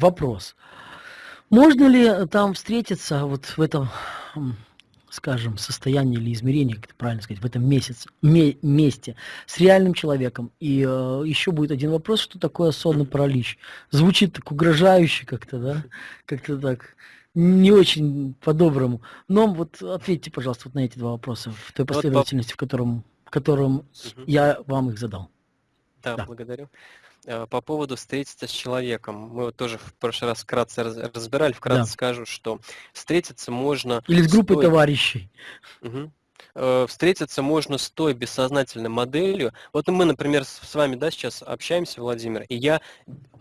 Вопрос. Можно ли там встретиться вот в этом, скажем, состоянии или измерении, как это правильно сказать, в этом месяце, ме месте с реальным человеком? И э, еще будет один вопрос, что такое сонный паралич? Звучит так угрожающе как-то, да? Как-то так не очень по-доброму. Но вот ответьте, пожалуйста, вот на эти два вопроса в той последовательности, в котором, в котором угу. я вам их задал. Да, да. благодарю. Э, по поводу встретиться с человеком. Мы вот тоже в прошлый раз вкратце разбирали, вкратце да. скажу, что встретиться можно... Или с группой стоя... товарищей. Угу. Встретиться можно с той бессознательной моделью. Вот мы, например, с вами да, сейчас общаемся, Владимир, и я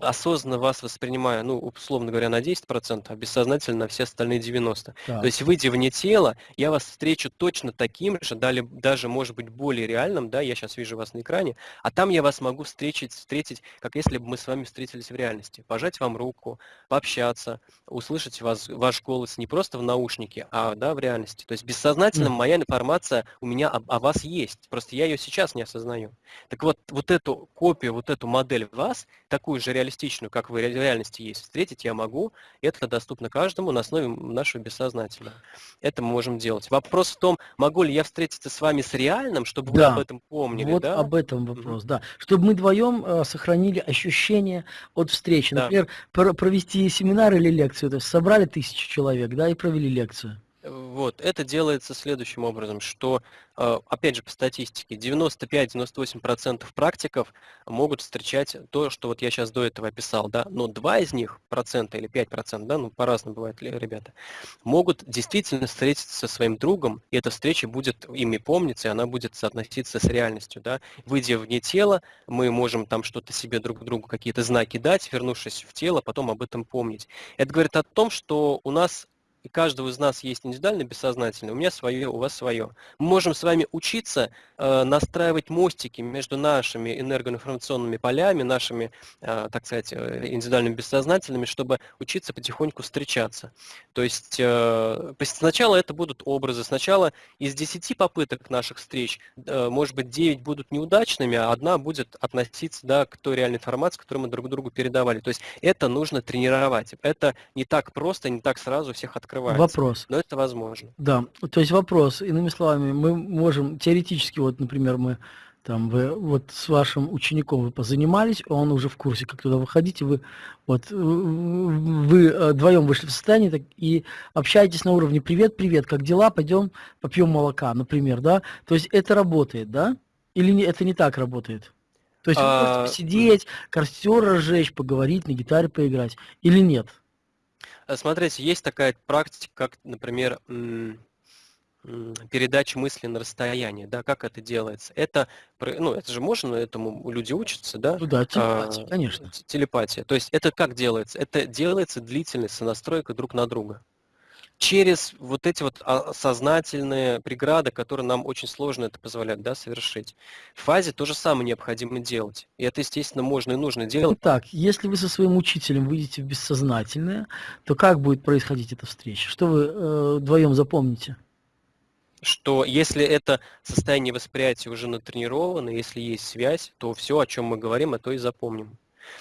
осознанно вас воспринимаю, ну, условно говоря, на 10%, а бессознательно на все остальные 90%. Да. То есть, выйдя вне тела, я вас встречу точно таким же, даже, может быть, более реальным, да, я сейчас вижу вас на экране, а там я вас могу встретить, встретить, как если бы мы с вами встретились в реальности. Пожать вам руку, пообщаться, услышать вас, ваш голос не просто в наушнике, а да, в реальности. То есть, бессознательно моя информация у меня о, о вас есть, просто я ее сейчас не осознаю. Так вот, вот эту копию, вот эту модель вас, такую же реалистичную, как в реальности есть, встретить я могу, это доступно каждому на основе нашего бессознательного. Это мы можем делать. Вопрос в том, могу ли я встретиться с вами с реальным, чтобы да. вы об этом помнили, вот да? об этом вопрос, mm-hmm. да. Чтобы мы вдвоем э, сохранили ощущение от встречи. Например, да. провести семинар или лекцию, то есть собрали тысячу человек, да, и провели лекцию. Вот, это делается следующим образом, что, э, опять же, по статистике, 95-98% практиков могут встречать то, что вот я сейчас до этого описал, да, но 2 из них, процента или 5%, да, ну, по-разному бывает, ребята, могут действительно встретиться со своим другом, и эта встреча будет ими помниться, и она будет соотноситься с реальностью, да. Выйдя вне тела, мы можем там что-то себе друг другу, какие-то знаки дать, вернувшись в тело, потом об этом помнить. Это говорит о том, что у нас и каждого из нас есть индивидуально бессознательное, у меня свое, у вас свое. Мы можем с вами учиться э, настраивать мостики между нашими энергоинформационными полями, нашими, э, так сказать, э, индивидуальными бессознательными, чтобы учиться потихоньку встречаться. То есть э, сначала это будут образы, сначала из 10 попыток наших встреч, э, может быть, 9 будут неудачными, а одна будет относиться да, к той реальной информации, которую мы друг другу передавали. То есть это нужно тренировать. Это не так просто, не так сразу всех открывать открывается. Вопрос. Но это возможно. Да, то есть вопрос, иными словами, мы можем теоретически, вот, например, мы там вы вот с вашим учеником вы позанимались, он уже в курсе, как туда выходить, вы вот вы э, вдвоем вышли в состояние так, и общаетесь на уровне привет, привет, как дела, пойдем попьем молока, например, да? То есть это работает, да? Или не, это не так работает? То есть вы а... можете посидеть, костер разжечь, поговорить, на гитаре поиграть, или нет? Э, смотрите, есть такая практика, как, например, передача мысли на расстояние, да, как это делается? Это, ну, это же можно, этому люди учатся, да? Ну да, телепатия, а, конечно. Телепатия. То есть это как делается? Это делается длительность сонастройка друг на друга через вот эти вот а, сознательные преграды, которые нам очень сложно это позволять да, совершить. В фазе то же самое необходимо делать. И это, естественно, можно и нужно делать. Так, если вы со своим учителем выйдете в бессознательное, то как будет происходить эта встреча? Что вы э, вдвоем запомните? Что если это состояние восприятия уже натренировано, если есть связь, то все, о чем мы говорим, а то и запомним.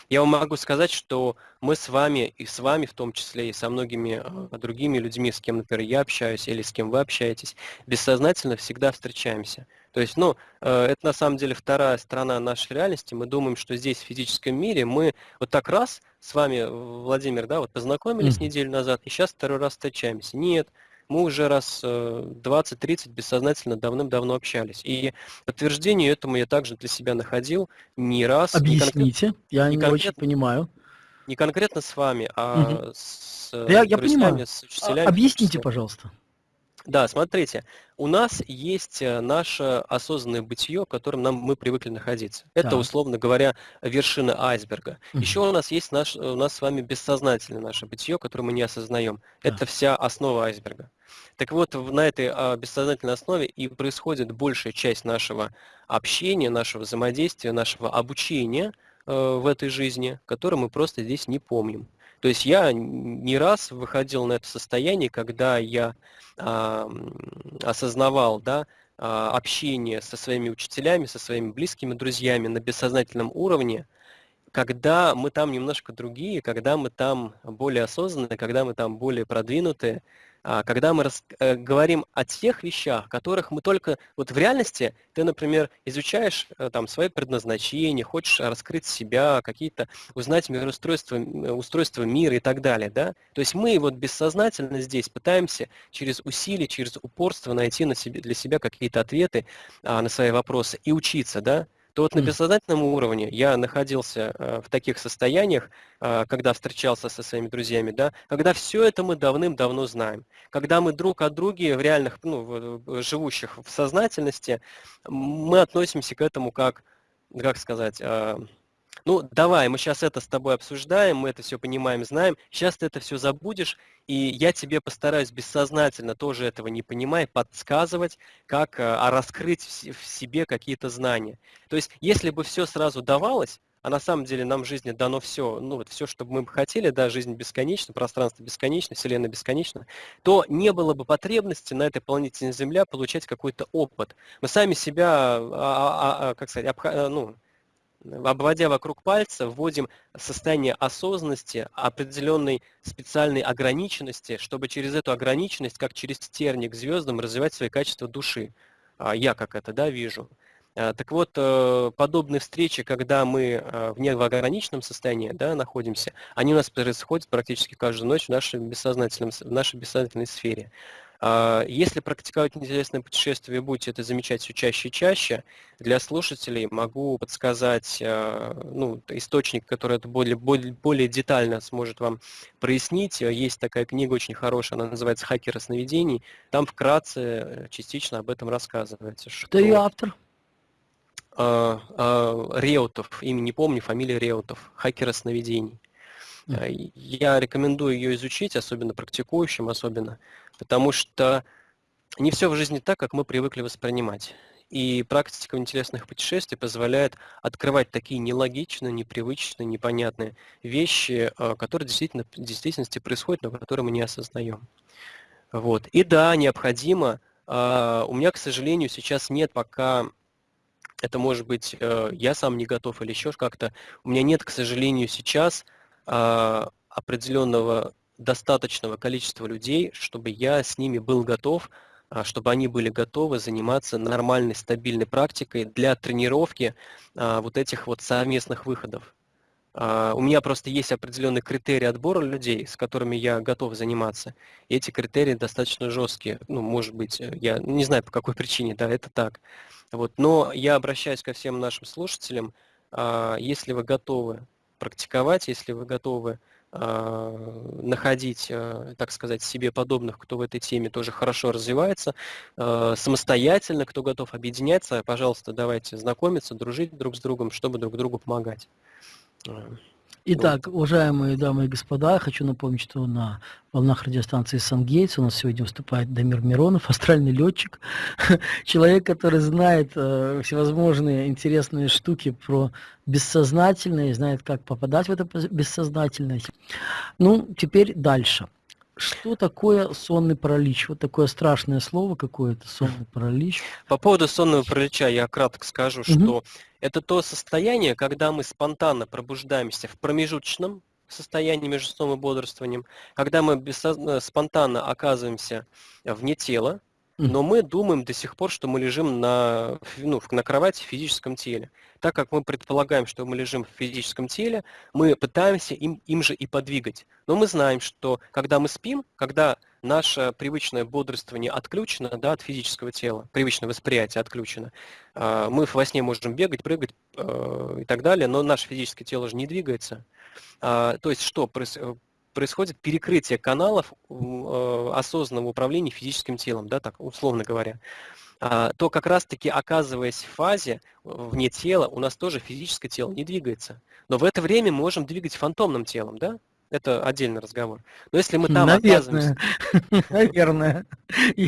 Я вам могу сказать, что мы с вами, и с вами в том числе, и со многими а, другими людьми, с кем, например, я общаюсь, или с кем вы общаетесь, бессознательно всегда встречаемся. То есть, ну, э, это на самом деле вторая сторона нашей реальности. Мы думаем, что здесь, в физическом мире, мы вот так раз с вами, Владимир, да, вот познакомились mm. неделю назад, и сейчас второй раз встречаемся. Нет, мы уже раз 20-30 э, бессознательно давным-давно общались. И подтверждение этому я также для себя находил не раз. Объясните, не я не, не очень понимаю. Не конкретно с вами, а угу. с я, я понимаю. с учителями. Объясните, пожалуйста. Да, смотрите, у нас есть э, наше осознанное бытие, в котором нам, мы привыкли находиться. Это, да. условно говоря, вершина айсберга. Угу. Еще у нас есть наш, у нас с вами бессознательное наше бытие, которое мы не осознаем. Да. Это вся основа айсберга. Так вот, на этой а, бессознательной основе и происходит большая часть нашего общения, нашего взаимодействия, нашего обучения э, в этой жизни, которое мы просто здесь не помним. То есть я не раз выходил на это состояние, когда я а, осознавал, да, а, общение со своими учителями, со своими близкими друзьями на бессознательном уровне, когда мы там немножко другие, когда мы там более осознанные, когда мы там более продвинутые, когда мы рас, э, говорим о тех вещах, которых мы только... Вот в реальности ты, например, изучаешь э, там свое предназначение, хочешь раскрыть себя, какие-то, узнать мироустройство, устройство мира и так далее, да? То есть мы вот бессознательно здесь пытаемся через усилие, через упорство найти на себе, для себя какие-то ответы а, на свои вопросы и учиться, да? То вот на бессознательном уровне я находился э, в таких состояниях, э, когда встречался со своими друзьями, да, когда все это мы давным-давно знаем. Когда мы друг от друга в реальных, ну, живущих в сознательности, мы относимся к этому как, как сказать, э, ну, давай, мы сейчас это с тобой обсуждаем, мы это все понимаем, знаем, сейчас ты это все забудешь, и я тебе постараюсь бессознательно, тоже этого не понимая, подсказывать, как а, раскрыть в себе какие-то знания. То есть, если бы все сразу давалось, а на самом деле нам в жизни дано все, ну вот все, что бы мы хотели, да, жизнь бесконечна, пространство бесконечно, Вселенная бесконечна, то не было бы потребности на этой планете Земля получать какой-то опыт. Мы сами себя, а, а, а, как сказать, обха- ну, обводя вокруг пальца, вводим состояние осознанности, определенной специальной ограниченности, чтобы через эту ограниченность, как через терник звездам, развивать свои качества души. А, я как это да, вижу. А, так вот, э, подобные встречи, когда мы э, в неограниченном состоянии да, находимся, они у нас происходят практически каждую ночь в нашей, бессознательном, в нашей бессознательной сфере. А, если практиковать интересное путешествие, будете это замечать все чаще и чаще, для слушателей могу подсказать а, ну, источник, который это более, более, более детально сможет вам прояснить. Есть такая книга очень хорошая, она называется «Хакеры сновидений». Там вкратце э, частично об этом рассказывается. Что... Кто ее автор? А, Реутов, имя не помню, фамилия Реутов, «Хакеры сновидений». Я рекомендую ее изучить, особенно практикующим, особенно, потому что не все в жизни так, как мы привыкли воспринимать. И практика интересных путешествий позволяет открывать такие нелогичные, непривычные, непонятные вещи, а, которые действительно, в действительности происходят, но которые мы не осознаем. Вот. И да, необходимо. А, у меня, к сожалению, сейчас нет пока это может быть, э, я сам не готов или еще как-то. У меня нет, к сожалению, сейчас определенного достаточного количества людей, чтобы я с ними был готов, а, чтобы они были готовы заниматься нормальной, стабильной практикой для тренировки а, вот этих вот совместных выходов. У меня просто есть определенные критерии отбора людей, с которыми я готов заниматься. И эти критерии достаточно жесткие. Ну, может быть, я не знаю по какой причине, да, это так. Вот. Но я обращаюсь ко всем нашим слушателям, если вы готовы практиковать, если вы готовы э, находить, э, так сказать, себе подобных, кто в этой теме тоже хорошо развивается, э, самостоятельно, кто готов объединяться, пожалуйста, давайте знакомиться, дружить друг с другом, чтобы друг другу помогать. Итак, уважаемые дамы и господа, хочу напомнить, что на волнах радиостанции «Сангейтс» у нас сегодня выступает Дамир Миронов, астральный летчик, человек, который знает э, всевозможные интересные штуки про бессознательное, знает, как попадать в это бессознательное. Ну, теперь дальше. Что такое сонный паралич? Вот такое страшное слово какое-то, сонный паралич. По поводу сонного паралича я кратко скажу, угу. что это то состояние, когда мы спонтанно пробуждаемся в промежуточном состоянии между сном и бодрствованием, когда мы бессозна... спонтанно оказываемся вне тела, но мы думаем до сих пор, что мы лежим на, ну, на кровати в физическом теле. Так как мы предполагаем, что мы лежим в физическом теле, мы пытаемся им, им же и подвигать. Но мы знаем, что когда мы спим, когда наше привычное бодрствование отключено да, от физического тела, привычное восприятие отключено, а, мы во сне можем бегать, прыгать э, и так далее, но наше физическое тело же не двигается. А, то есть что происходит перекрытие каналов э, осознанного управления физическим телом, да, так условно говоря, а, то как раз-таки оказываясь в фазе вне тела, у нас тоже физическое тело не двигается. Но в это время мы можем двигать фантомным телом, да? Это отдельный разговор. Но если мы там Наверное. оказываемся... Наверное.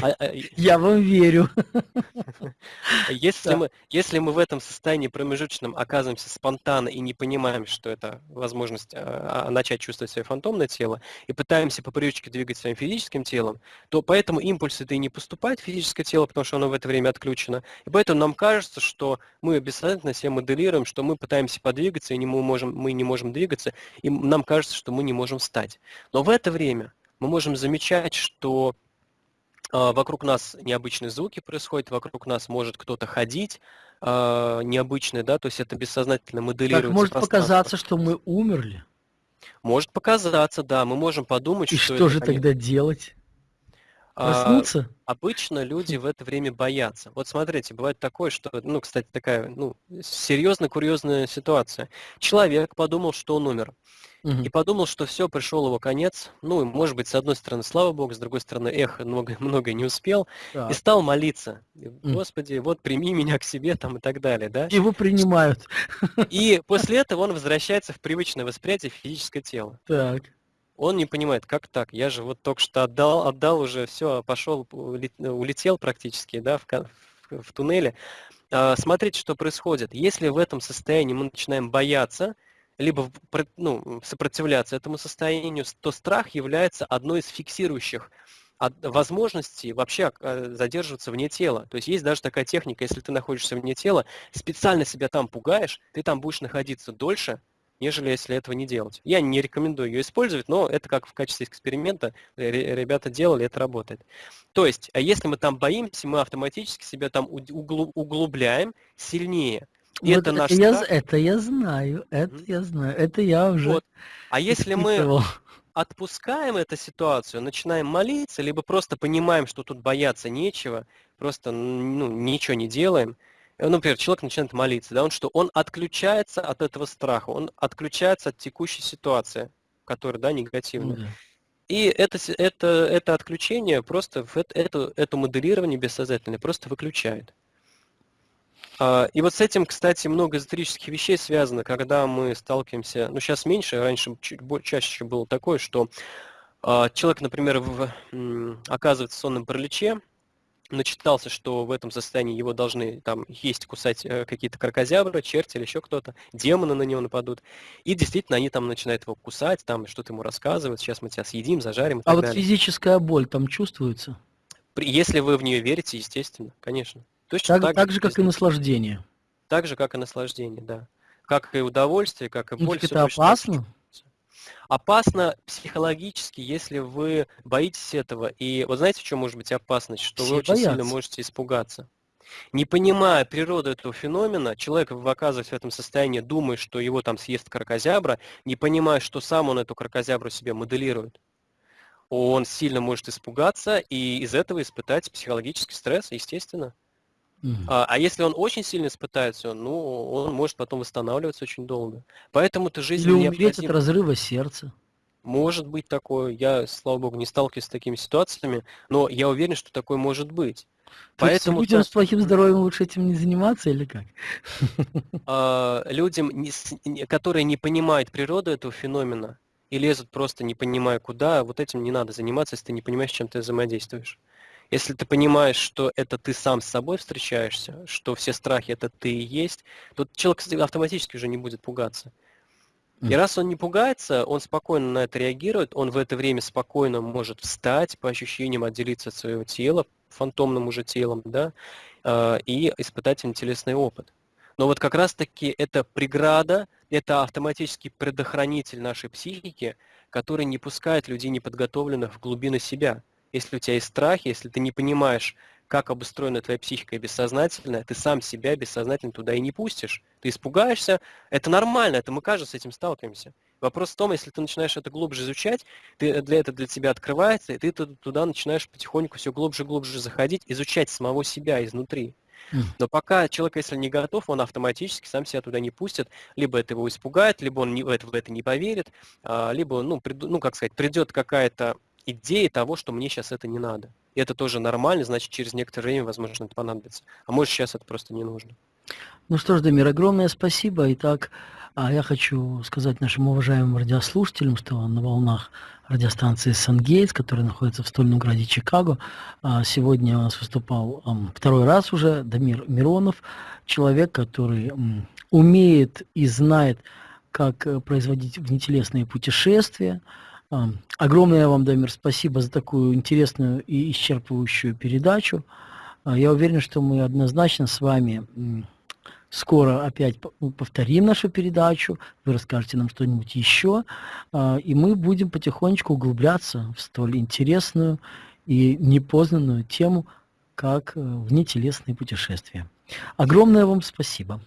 А, а, Я вам верю. Если мы, если мы в этом состоянии промежуточном оказываемся спонтанно и не понимаем, что это возможность а, а, начать чувствовать свое фантомное тело, и пытаемся по привычке двигать своим физическим телом, то поэтому импульсы-то и не поступают в физическое тело, потому что оно в это время отключено. И поэтому нам кажется, что мы бессознательно себе моделируем, что мы пытаемся подвигаться, и не мы, можем, мы не можем двигаться, и нам кажется, что мы не можем встать. Но в это время мы можем замечать, что э, вокруг нас необычные звуки происходят, вокруг нас может кто-то ходить, э, необычный, да, то есть это бессознательно моделируется. Так может показаться, что мы умерли. Может показаться, да, мы можем подумать, И что, что это, же конечно, тогда делать? А, Проснуться? обычно люди в это время боятся. Вот смотрите, бывает такое, что, ну, кстати, такая, ну, серьезно курьезная ситуация. Человек подумал, что он умер. Мгм. И подумал, что все, пришел его конец. Ну, и, может быть, с одной стороны, слава богу, с другой стороны, эх, много, многое не успел. И Так. стал молиться. И, Господи, вот прими меня к себе там и так далее, да? Его принимают. И после этого он возвращается в привычное восприятие физическое тело. Так. Он не понимает, как так? Я же вот только что отдал, отдал уже все, пошел, улет- улетел практически, да, в, в- в туннеле. А, Смотрите, что происходит. Если в этом состоянии мы начинаем бояться, либо ну, сопротивляться этому состоянию, то страх является одной из фиксирующих возможностей вообще э, задерживаться вне тела. То есть есть даже такая техника, если ты находишься вне тела, специально себя там пугаешь, ты там будешь находиться дольше, нежели если этого не делать. Я не рекомендую ее использовать, но это как в качестве эксперимента ре- ребята делали, это работает. То есть, а если мы там боимся, мы автоматически себя там углубляем сильнее. И Вот это наш я, страх. это я знаю, это Мгм. я знаю, это я уже Вот. А если мы отпускаем эту ситуацию, начинаем молиться, либо просто понимаем, что тут бояться нечего, просто ну, ничего не делаем, э, например, человек начинает молиться, да, он что? Он отключается от этого страха, он отключается от текущей ситуации, которая, да, негативная. да. И это, это, это отключение просто, в это, это, моделирование бессознательное просто выключает. А, И вот с этим, кстати, много эзотерических вещей связано, когда мы сталкиваемся, ну сейчас меньше, раньше чуть чаще было такое, что а, человек, например, в, оказывается в сонном параличе, начитался, что в этом состоянии его должны там есть, кусать э, какие-то крокозябры, черти или еще кто-то, демоны на него нападут. И действительно они там начинают его кусать, там что-то ему рассказывают, сейчас мы тебя съедим, зажарим и А вот далее. физическая боль там чувствуется? При- Если вы в нее верите, естественно, конечно. Точно Так, так, так же, как и наслаждение. так же, как и наслаждение, да. Как и удовольствие, как и Ну боль. всё это точно так же опасно? Психологически, если вы боитесь этого. И вот знаете, в чем может быть опасность? Что Все вы очень сильно боятся. можете испугаться. Не понимая природу этого феномена, человек, оказываясь в этом состоянии, думая, что его там съест крокозябра, не понимая, что сам он эту крокозябру себе моделирует, он сильно может испугаться и из этого испытать психологический стресс, естественно. А, а если он очень сильно испытается, ну, он может потом восстанавливаться очень долго. Поэтому-то жизнь Или умереть от необходима. разрыва сердца. Может быть такое. Я, слава богу, не сталкиваюсь с такими ситуациями, но я уверен, что такое может быть. То есть Поэтому людям с плохим здоровьем лучше этим не заниматься или как? а, людям, не которые не понимают природу этого феномена и лезут просто не понимая куда, вот этим не надо заниматься, если ты не понимаешь, чем ты взаимодействуешь. Если ты понимаешь, что это ты сам с собой встречаешься, что все страхи это ты и есть, то человек кстати, автоматически уже не будет пугаться. И раз он не пугается, он спокойно на это реагирует, он в это время спокойно может встать, по ощущениям отделиться от своего тела, фантомным уже телом, да, а, и испытать телесный опыт. Но вот как раз-таки это преграда, это автоматический предохранитель нашей психики, который не пускает людей неподготовленных в глубины себя. Если у тебя есть страхи, если ты не понимаешь, как обустроена твоя психика бессознательная, ты сам себя бессознательно туда и не пустишь. Ты испугаешься, это нормально, это мы каждый с этим сталкиваемся. Вопрос в том, если ты начинаешь это глубже изучать, ты, для этого для тебя открывается, и ты ту- туда начинаешь потихоньку все глубже и глубже заходить, изучать самого себя изнутри. Но пока человек, если не готов, он автоматически сам себя туда не пустит, либо это его испугает, либо он не, в, это, в это не поверит, а, либо, ну, приду- ну, как сказать, придет какая-то идея того, что мне сейчас это не надо. И это тоже нормально, значит, через некоторое время, возможно, это понадобится. А может, сейчас это просто не нужно. Ну что ж, Дамир, огромное спасибо. Итак, А я хочу сказать нашим уважаемым радиослушателям, что на волнах радиостанции Сангейтс, которая находится в стольном граде Чикаго, а, сегодня у нас выступал второй раз уже Дамир Миронов, человек, который умеет и знает, как э, производить внетелесные путешествия. Огромное вам, Дамир, спасибо за такую интересную и исчерпывающую передачу. А, я уверен, что мы однозначно с вами скоро опять ну, повторим нашу передачу, вы расскажете нам что-нибудь еще, а, и мы будем потихонечку углубляться в столь интересную и непознанную тему, как э, внетелесные путешествия. Огромное вам спасибо.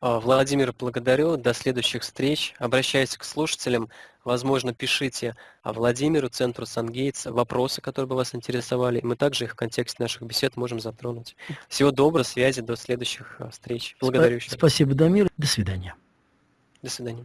А, Владимир, благодарю. До следующих встреч. Обращаюсь к слушателям. Возможно, пишите Владимиру, Центру Сангейтс, вопросы, которые бы вас интересовали. Мы также их в контексте наших бесед можем затронуть. Всего доброго, связи, до следующих а, встреч. Благодарю. Спасибо, Дамир. До свидания. До свидания.